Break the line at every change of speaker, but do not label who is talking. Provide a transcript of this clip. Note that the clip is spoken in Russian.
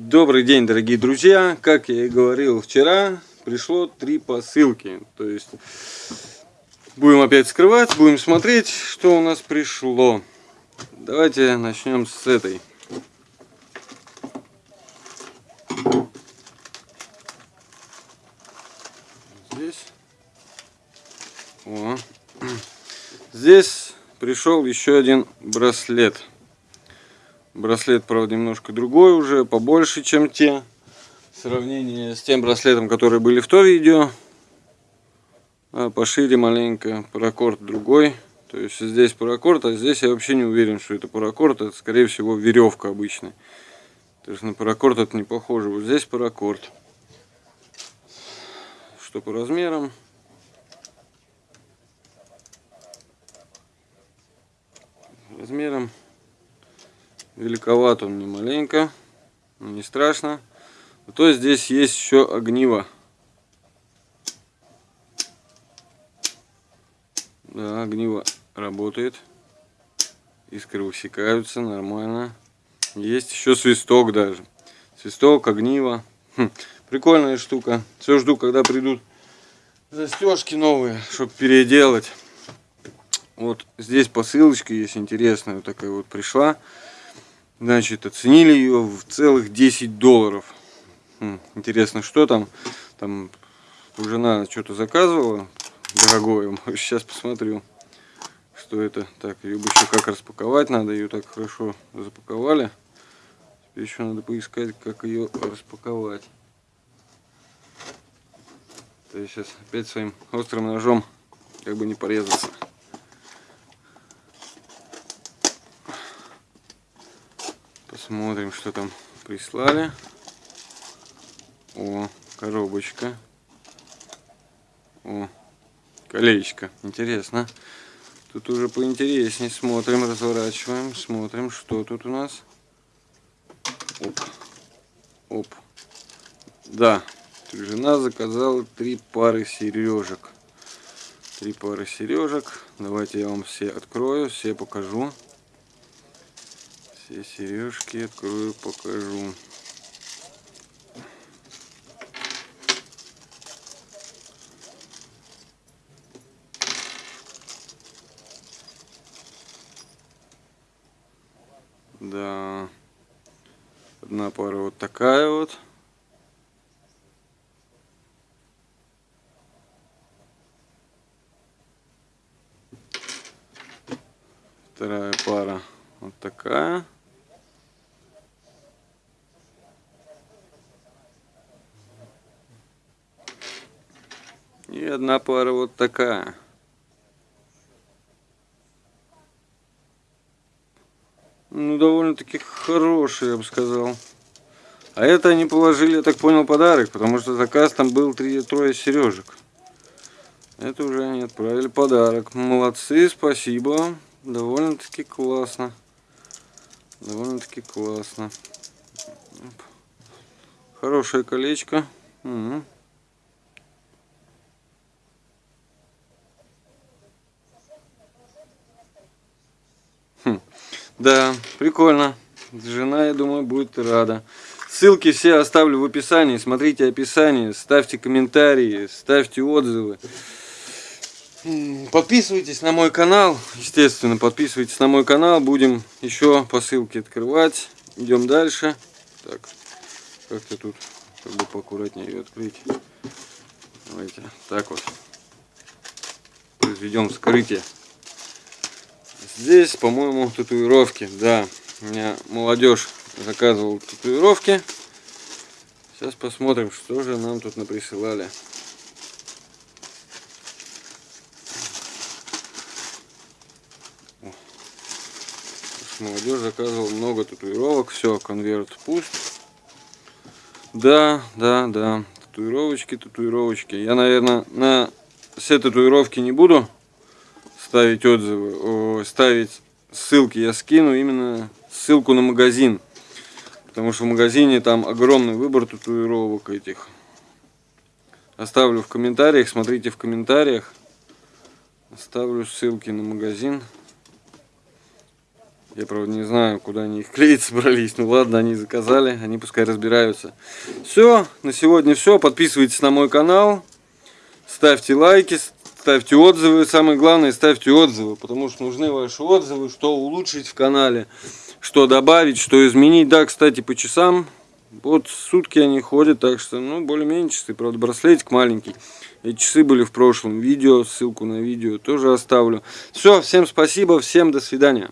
Добрый день, дорогие друзья! Как я и говорил вчера, пришло три посылки. То есть будем опять скрывать, будем смотреть, что у нас пришло. Давайте начнем с этой. Здесь. О. Здесь пришел еще один браслет. Браслет, правда, немножко другой уже, побольше, чем те. В сравнении с тем браслетом, которые были в то видео. А пошире маленько, паракорд другой. То есть здесь паракорд, а здесь я вообще не уверен, что это паракорд. Это, скорее всего, веревка обычная. То есть на паракорд это не похоже. Вот здесь паракорд. Что по размерам. Размером Великоват он не маленько, но не страшно. То здесь есть еще огниво. Да, огниво работает. Искры высекаются нормально. Есть еще свисток даже. Свисток, огниво. Хм, прикольная штука. Все жду, когда придут застежки новые, чтобы переделать. Вот здесь посылочка есть интересная, вот такая вот пришла. Значит, оценили ее в целых 10 долларов. Хм, интересно, что там? Там жена что-то заказывала дорогое. Сейчас посмотрю, что это. Так, ее еще как распаковать надо. Ее так хорошо запаковали. Теперь еще надо поискать, как ее распаковать. То есть сейчас опять своим острым ножом как бы не порезаться. Смотрим, что там прислали. О, коробочка. О, колечко. Интересно. Тут уже поинтереснее. Смотрим, разворачиваем. Смотрим, что тут у нас. Оп. Оп. Да. Жена заказала три пары сережек. Три пары сережек. Давайте я вам все открою, все покажу. Все сережки открою, покажу. Да. Одна пара вот такая вот. Вторая пара вот такая. И одна пара вот такая. Ну, довольно-таки хорошие, я бы сказал. А это они положили, я так понял, подарок, потому что заказ там был три-трое сережек. Это уже они отправили подарок. Молодцы, спасибо. Довольно-таки классно. Довольно-таки классно. Хорошее колечко. Угу. Да, прикольно. Жена, я думаю, будет рада. Ссылки все оставлю в описании. Смотрите описание, ставьте комментарии, ставьте отзывы. Подписывайтесь на мой канал, естественно, подписывайтесь на мой канал. Будем еще посылки открывать. Идем дальше. Так, как-то тут как бы поаккуратнее ее открыть. Давайте, так вот. Произведем вскрытие. Здесь, по-моему, татуировки. Да, у меня молодежь заказывал татуировки. Сейчас посмотрим, что же нам тут наприсылали. Молодежь заказывал много татуировок. Все, конверт пуст. Да, да, да. Татуировочки, татуировочки. Я, наверное, на все татуировки не буду ставить отзывы, ставить ссылки я скину именно ссылку на магазин. Потому что в магазине там огромный выбор татуировок этих. Оставлю в комментариях, смотрите в комментариях. Оставлю ссылки на магазин. Я, правда, не знаю, куда они их клеить собрались. Ну ладно, они заказали, они пускай разбираются. Все, на сегодня все. Подписывайтесь на мой канал. Ставьте лайки, ставьте отзывы. Самое главное, ставьте отзывы, потому что нужны ваши отзывы, что улучшить в канале, что добавить, что изменить. Да, кстати, по часам. Вот сутки они ходят, так что, ну, более-менее часы. Правда, браслетик маленький. Эти часы были в прошлом видео, ссылку на видео тоже оставлю. Все, всем спасибо, всем до свидания.